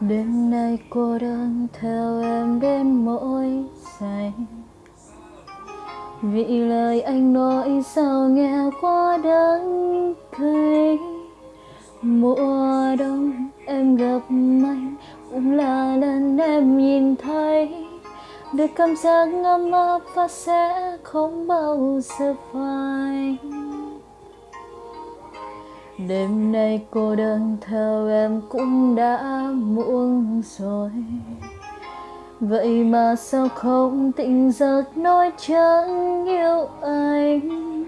đêm nay cô đơn theo em đến mỗi giây. Vì lời anh nói sao nghe quá đắng cay mùa đông em gặp anh cũng là lần em nhìn thấy. Được cảm giác ấm áp và sẽ không bao giờ phai đêm nay cô đơn theo em cũng đã muộn rồi. Vậy mà sao không tỉnh giấc nói chẳng yêu anh?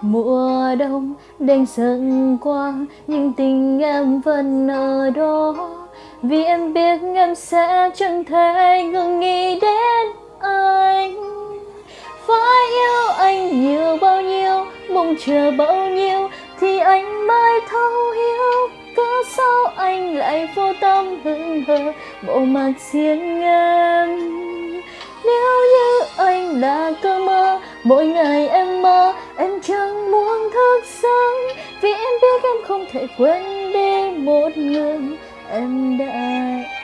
Mùa đông đành dần qua, nhưng tình em vẫn ở đó. Vì em biết em sẽ chẳng thể ngừng nghĩ đến anh. Phải yêu anh nhiều bao nhiêu, mong chờ bao nhiêu thì anh thấu hiểu cớ sao anh lại vô tâm hững hờ, bộ mặt riêng em nếu như anh là cơn mơ, mỗi ngày em mơ, em chẳng muốn thức giấc. Vì em biết em không thể quên đi một người em đã yêu